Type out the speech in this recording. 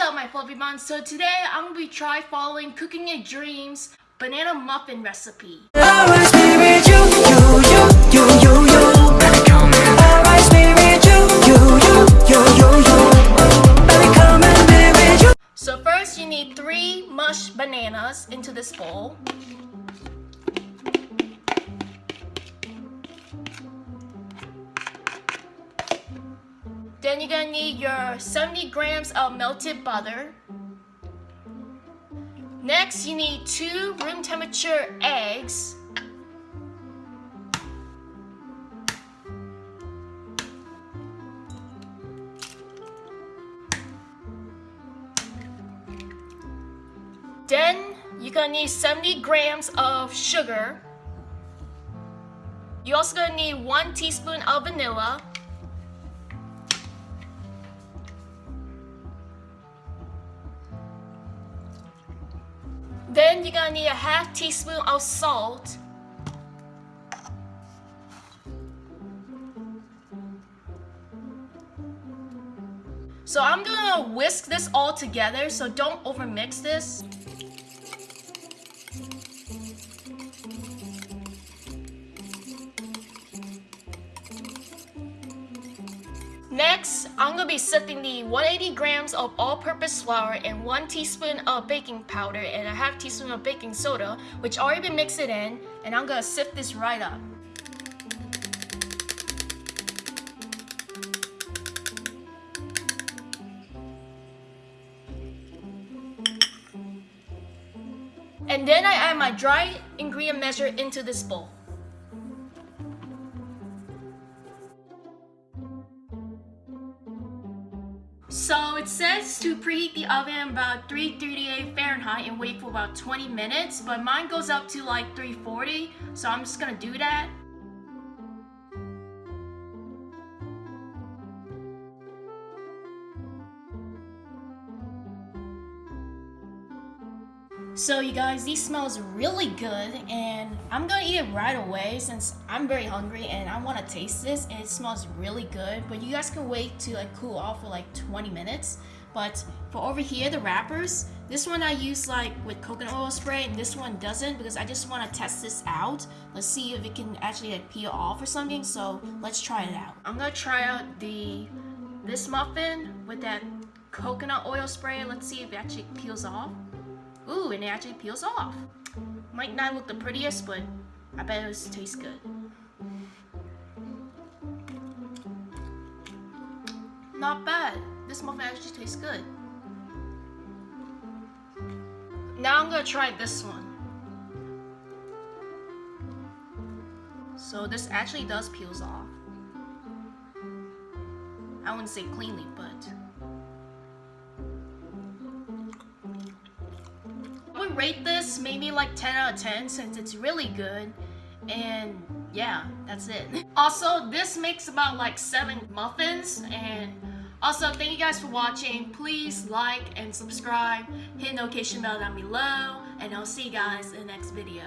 up my fluffy buns? So today I'm gonna be try following Cooking Your Dreams banana muffin recipe. So first you need three mush bananas into this bowl. Then you're gonna need your 70 grams of melted butter. Next, you need two room temperature eggs. Then you're gonna need 70 grams of sugar. You're also gonna need one teaspoon of vanilla. Then you're gonna need a half teaspoon of salt. So I'm gonna whisk this all together, so don't overmix this. Next, I'm gonna be sifting the 180 grams of all-purpose flour and one teaspoon of baking powder and a half teaspoon of baking soda, which I already been mixed it in, and I'm gonna sift this right up. And then I add my dry ingredient measure into this bowl. So it says to preheat the oven about 338 Fahrenheit and wait for about 20 minutes, but mine goes up to like 340, so I'm just gonna do that. So you guys, these smells really good and I'm gonna eat it right away since I'm very hungry and I wanna taste this and it smells really good. But you guys can wait to like cool off for like 20 minutes. But for over here, the wrappers, this one I use like with coconut oil spray and this one doesn't because I just wanna test this out. Let's see if it can actually like peel off or something. So let's try it out. I'm gonna try out the this muffin with that coconut oil spray. Let's see if it actually peels off. Ooh, and it actually peels off. Might not look the prettiest, but I bet it tastes good. Not bad. This muffin actually tastes good. Now I'm gonna try this one. So this actually does peels off. I wouldn't say cleanly, but rate this maybe like 10 out of 10 since it's really good. And yeah, that's it. Also, this makes about like 7 muffins and also, thank you guys for watching. Please like and subscribe. Hit notification bell down below. And I'll see you guys in the next video.